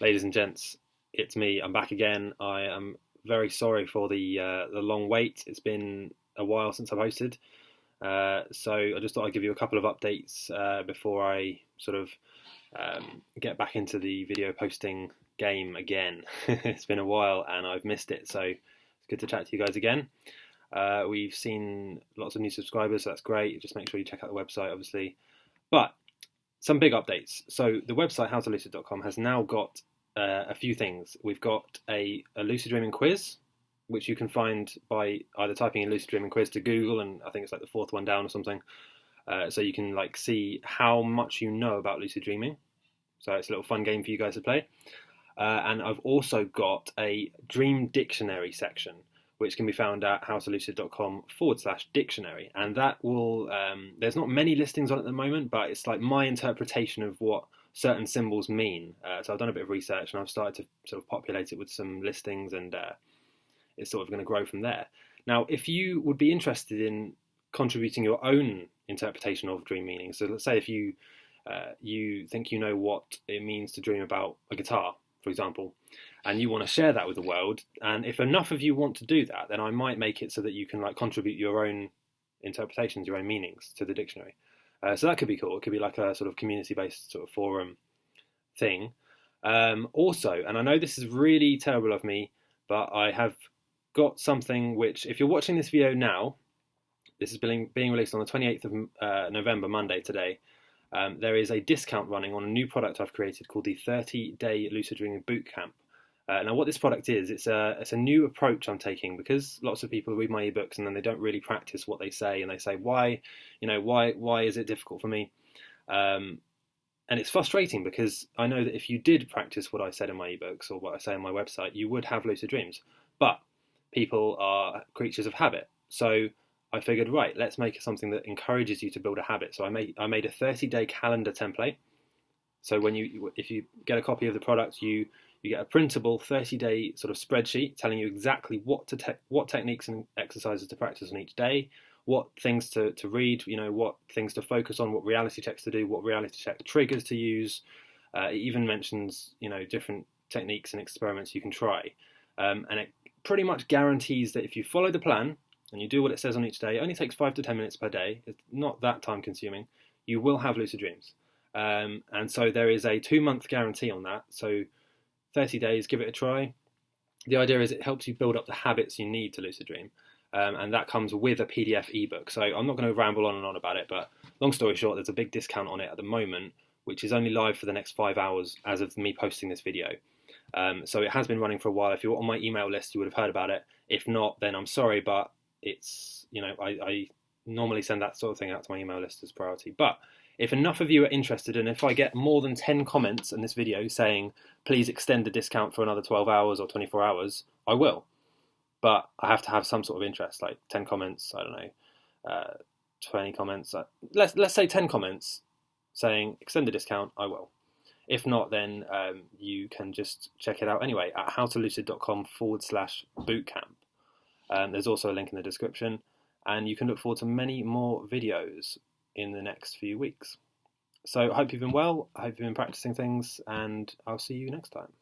ladies and gents, it's me. I'm back again. I am very sorry for the uh, the long wait. It's been a while since I've hosted, uh, so I just thought I'd give you a couple of updates uh, before I sort of um, get back into the video posting game again. it's been a while and I've missed it, so it's good to chat to you guys again. Uh, we've seen lots of new subscribers, so that's great. Just make sure you check out the website, obviously. But some big updates. So the website howtolucid.com has now got uh, a few things. We've got a, a lucid dreaming quiz, which you can find by either typing in lucid dreaming quiz to Google, and I think it's like the fourth one down or something. Uh, so you can like see how much you know about lucid dreaming. So it's a little fun game for you guys to play. Uh, and I've also got a dream dictionary section, which can be found at howtolucid.com forward slash dictionary. And that will, um, there's not many listings on at the moment, but it's like my interpretation of what certain symbols mean. Uh, so I've done a bit of research and I've started to sort of populate it with some listings and uh, it's sort of going to grow from there. Now, if you would be interested in contributing your own interpretation of dream meaning, so let's say if you uh, you think you know what it means to dream about a guitar, for example, and you want to share that with the world, and if enough of you want to do that, then I might make it so that you can like contribute your own interpretations, your own meanings to the dictionary. Uh, so that could be cool. It could be like a sort of community-based sort of forum thing. Um, also, and I know this is really terrible of me, but I have got something which, if you're watching this video now, this is being, being released on the 28th of uh, November, Monday today. Um, there is a discount running on a new product I've created called the 30 Day Lucid Dreaming Bootcamp. Uh, now, what this product is, it's a it's a new approach I'm taking because lots of people read my ebooks and then they don't really practice what they say, and they say, "Why, you know, why why is it difficult for me?" Um, and it's frustrating because I know that if you did practice what I said in my ebooks or what I say on my website, you would have lucid dreams. But people are creatures of habit, so I figured, right, let's make something that encourages you to build a habit. So I made I made a 30 day calendar template. So when you if you get a copy of the product, you you get a printable 30 day sort of spreadsheet telling you exactly what to te what techniques and exercises to practice on each day, what things to, to read, you know, what things to focus on, what reality checks to do, what reality check triggers to use. Uh, it even mentions, you know, different techniques and experiments you can try. Um, and it pretty much guarantees that if you follow the plan and you do what it says on each day, it only takes five to 10 minutes per day. It's not that time consuming. You will have lucid dreams. Um, and so there is a two month guarantee on that. So 30 days, give it a try. The idea is it helps you build up the habits you need to lucid dream. Um, and that comes with a PDF ebook. So I'm not going to ramble on and on about it, but long story short, there's a big discount on it at the moment, which is only live for the next five hours as of me posting this video. Um, so it has been running for a while. If you're on my email list, you would have heard about it. If not, then I'm sorry, but it's you know I, I normally send that sort of thing out to my email list as priority. But if enough of you are interested, and if I get more than 10 comments in this video saying, please extend the discount for another 12 hours or 24 hours, I will. But I have to have some sort of interest, like 10 comments, I don't know, uh, 20 comments. Uh, let's, let's say 10 comments saying, extend the discount, I will. If not, then um, you can just check it out anyway at howtolucid.com forward slash bootcamp. Um, there's also a link in the description, and you can look forward to many more videos in the next few weeks. So I hope you've been well, I hope you've been practicing things, and I'll see you next time.